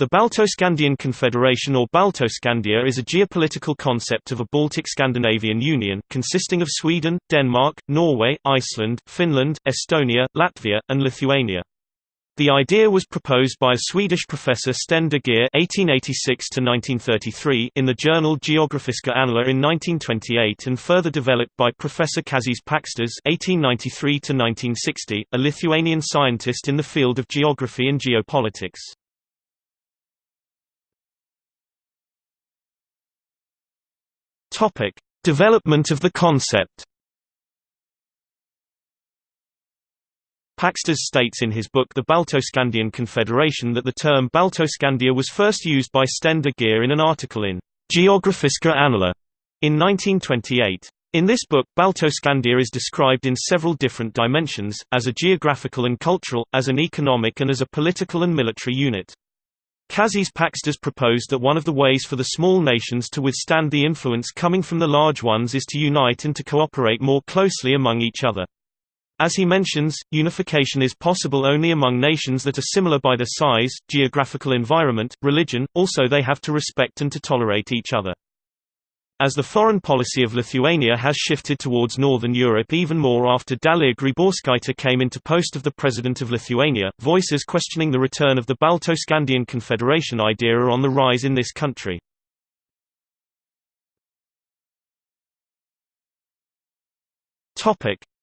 The Baltoscandian Confederation or Baltoscandia is a geopolitical concept of a Baltic Scandinavian Union, consisting of Sweden, Denmark, Norway, Iceland, Finland, Estonia, Latvia, and Lithuania. The idea was proposed by a Swedish professor Sten de Geer (1886–1933) in the journal Geografiska Annalen in 1928, and further developed by Professor Kazys Pakštas (1893–1960), a Lithuanian scientist in the field of geography and geopolitics. Topic: Development of the concept. Pakštas states in his book The Baltoscandian Confederation that the term Baltoscandia was first used by Sten de Geer in an article in Geografiska Annalen in 1928. In this book, Baltoscandia is described in several different dimensions, as a geographical and cultural, as an economic and as a political and military unit. Kazys Pakštas proposed that one of the ways for the small nations to withstand the influence coming from the large ones is to unite and to cooperate more closely among each other. As he mentions, unification is possible only among nations that are similar by their size, geographical environment, religion, also they have to respect and to tolerate each other. As the foreign policy of Lithuania has shifted towards Northern Europe even more after Dalia Grybauskaitė came into post of the President of Lithuania, voices questioning the return of the Baltoscandian Confederation idea are on the rise in this country.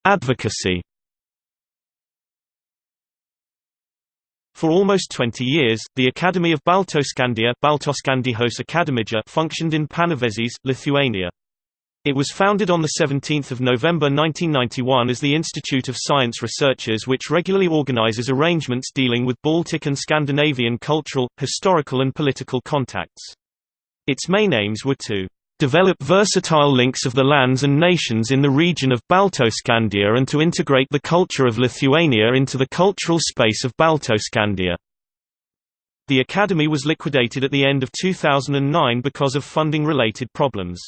Advocacy For almost 20 years, the Academy of Baltoscandia Baltoskandijos functioned in Panevėžys, Lithuania. It was founded on 17 November 1991 as the Institute of Science Researchers which regularly organizes arrangements dealing with Baltic and Scandinavian cultural, historical and political contacts. Its main aims were to develop versatile links of the lands and nations in the region of Baltoscandia and to integrate the culture of Lithuania into the cultural space of Baltoscandia. The academy was liquidated at the end of 2009 because of funding-related problems.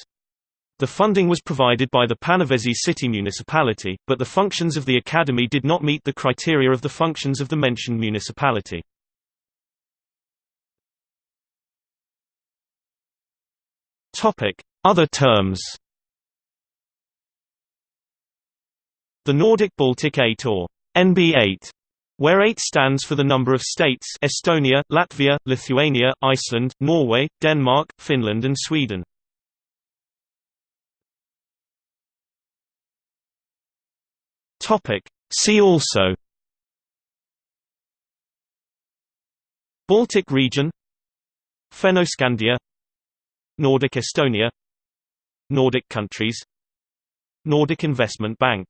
The funding was provided by the Panevėžys city municipality, but the functions of the academy did not meet the criteria of the functions of the mentioned municipality. Other terms. The Nordic-Baltic 8 or NB8 where 8 stands for the number of states Estonia, Latvia, Lithuania, Iceland, Norway, Denmark, Finland and Sweden. See also. Baltic region. Fennoscandia Nordic Estonia Nordic countries Nordic Investment Bank